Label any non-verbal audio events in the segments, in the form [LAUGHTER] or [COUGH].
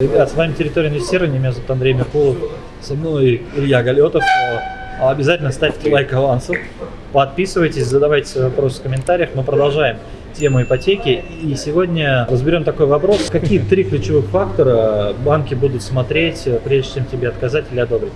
Ребят, с вами территория инвестирования, меня зовут Андрей Меркулов, со мной Илья Галетов. Обязательно ставьте лайк авансу, подписывайтесь, задавайте вопросы в комментариях. Мы продолжаем тему ипотеки. И сегодня разберем такой вопрос. Какие три ключевых фактора банки будут смотреть, прежде чем тебе отказать или одобрить?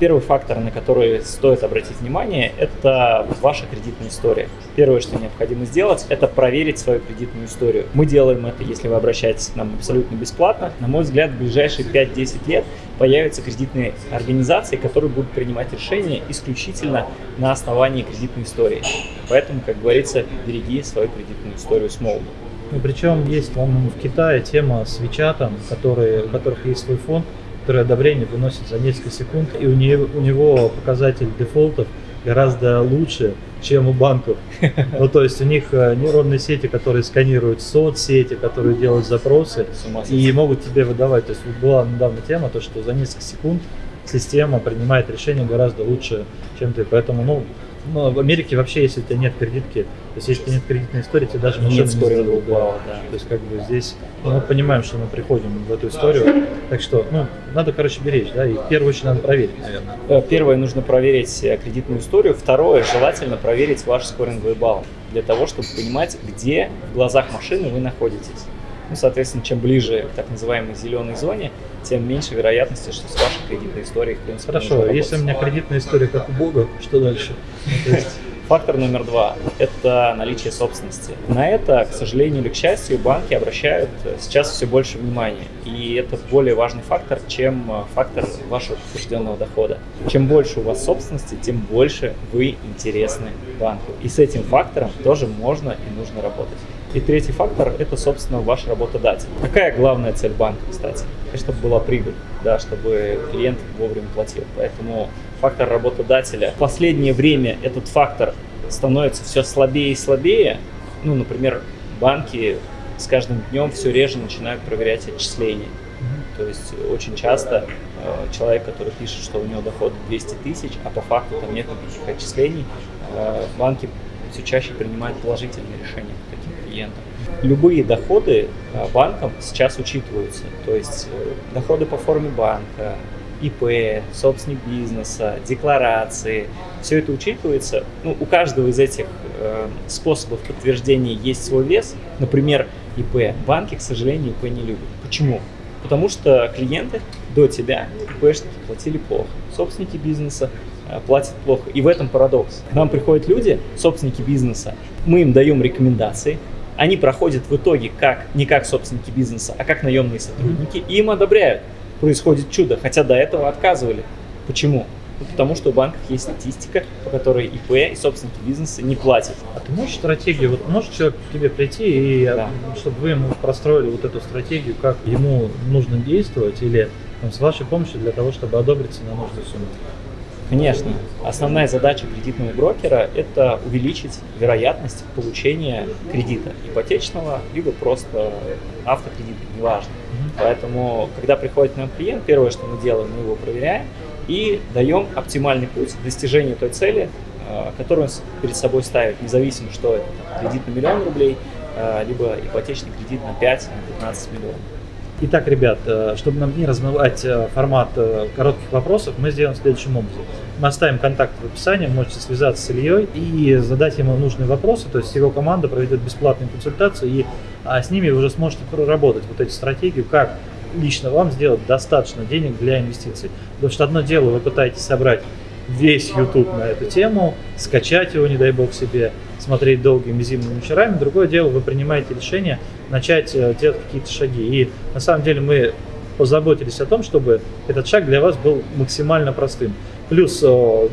Первый фактор, на который стоит обратить внимание, это ваша кредитная история. Первое, что необходимо сделать, это проверить свою кредитную историю. Мы делаем это, если вы обращаетесь к нам абсолютно бесплатно. На мой взгляд, в ближайшие 5-10 лет появятся кредитные организации, которые будут принимать решения исключительно на основании кредитной истории. Поэтому, как говорится, береги свою кредитную историю с молоду. Ну, причем есть, по-моему, в Китае тема с Вичатом, у которых есть свой фонд, который одобрение выносит за несколько секунд, и у него, у него показатель дефолтов гораздо лучше, чем у банков. [LAUGHS] Ну, то есть у них э, нейронные сети, которые сканируют соцсети, которые делают запросы и могут тебе выдавать. То есть была недавно тема, то, что за несколько секунд система принимает решение гораздо лучше, чем ты. Поэтому, ну, ну, в Америке вообще, если у тебя нет кредитки, то есть если у тебя нет кредитной истории, тебе даже машину нет не. Да. да. То есть как бы здесь ну, мы понимаем, что мы приходим в эту историю, так что, ну, надо, короче, беречь, да, и в первую очередь надо проверить, наверное. Э, первое, нужно проверить э, кредитную историю. Второе, желательно проверить ваш скоринговый балл для того, чтобы понимать, где в глазах машины вы находитесь. Ну, соответственно, чем ближе к так называемой зеленой зоне, тем меньше вероятности, что с вашей кредитной историей, в принципе, Хорошо, если у меня кредитная история как у Бога, что дальше? Фактор номер два – это наличие собственности. На это, к сожалению или к счастью, банки обращают сейчас все больше внимания. И это более важный фактор, чем фактор вашего подтвержденного дохода. Чем больше у вас собственности, тем больше вы интересны банку. И с этим фактором тоже можно и нужно работать. И третий фактор – это, собственно, ваш работодатель. Какая главная цель банка, кстати? Чтобы была прибыль, да, чтобы клиент вовремя платил. Поэтому фактор работодателя. В последнее время этот фактор становится все слабее и слабее. Ну, например, банки с каждым днем все реже начинают проверять отчисления. То есть очень часто э, человек, который пишет, что у него доход 200 тысяч, а по факту там нет никаких отчислений, э, банки все чаще принимают положительные решения по таким клиентам. Любые доходы э, банкам сейчас учитываются, то есть э, доходы по форме банка, ИП, собственник бизнеса, декларации. Все это учитывается. Ну, у каждого из этих э, способов подтверждения есть свой вес. Например, ИП. Банки, к сожалению, ИП не любят. Почему? Потому что клиенты до тебя, ИПшники, платили плохо. Собственники бизнеса э, платят плохо. И в этом парадокс. К нам приходят люди, собственники бизнеса, мы им даем рекомендации, они проходят в итоге как, не как собственники бизнеса, а как наемные сотрудники, и им одобряют происходит чудо, хотя до этого отказывали. Почему? Ну, потому что у банков есть статистика, по которой ИП и собственники бизнеса не платят. А ты можешь стратегию, вот может человек к тебе прийти, и да. чтобы вы ему простроили вот эту стратегию, как ему нужно действовать, или там, с вашей помощью для того, чтобы одобриться на нужную сумму? Конечно. Основная задача кредитного брокера – это увеличить вероятность получения кредита ипотечного, либо просто автокредита, неважно. Поэтому, когда приходит к нам клиент, первое, что мы делаем, мы его проверяем и даем оптимальный путь к достижению той цели, э, которую он перед собой ставит, независимо, что это кредит на миллион рублей, э, либо ипотечный кредит на 5-15 миллионов. Итак, ребят, э, чтобы нам не размывать формат коротких вопросов, мы сделаем следующим образом. Мы оставим контакт в описании, можете связаться с Ильей и задать ему нужные вопросы, то есть его команда проведет бесплатную консультацию, и а, с ними вы уже сможете проработать вот эти стратегии, как лично вам сделать достаточно денег для инвестиций. Потому что одно дело, вы пытаетесь собрать весь YouTube на эту тему, скачать его, не дай бог себе, смотреть долгими зимними вечерами. Другое дело, вы принимаете решение начать э, делать какие-то шаги. И на самом деле мы позаботились о том, чтобы этот шаг для вас был максимально простым. Плюс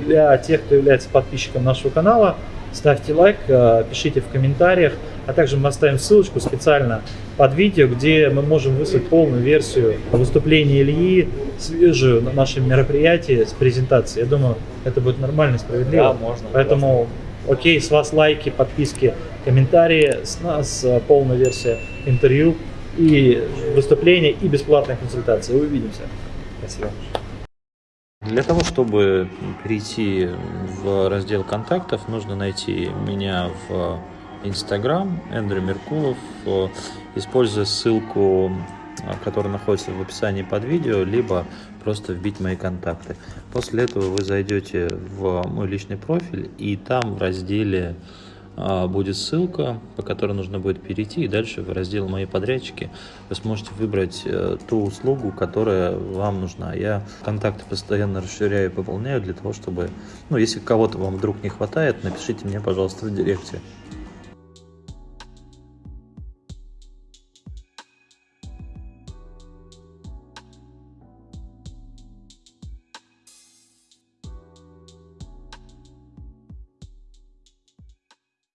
для тех, кто является подписчиком нашего канала, ставьте лайк, э, пишите в комментариях, а также мы оставим ссылочку специально под видео, где мы можем выслать полную версию выступления Ильи, свежую на нашем мероприятии с презентацией. Я думаю, это будет нормально справедливо. Да, можно. Поэтому, классно. окей, с вас лайки, подписки, комментарии, с нас э, полная версия интервью и выступления, и бесплатная консультация. Увидимся. Спасибо. Для того, чтобы перейти в раздел контактов, нужно найти меня в Инстаграм, Эндрю Меркулов, используя ссылку, которая находится в описании под видео, либо просто вбить мои контакты. После этого вы зайдете в мой личный профиль, и там в разделе будет ссылка, по которой нужно будет перейти, и дальше в раздел «Мои подрядчики» вы сможете выбрать э, ту услугу, которая вам нужна. Я контакты постоянно расширяю и пополняю для того, чтобы, ну, если кого-то вам вдруг не хватает, напишите мне, пожалуйста, в директе.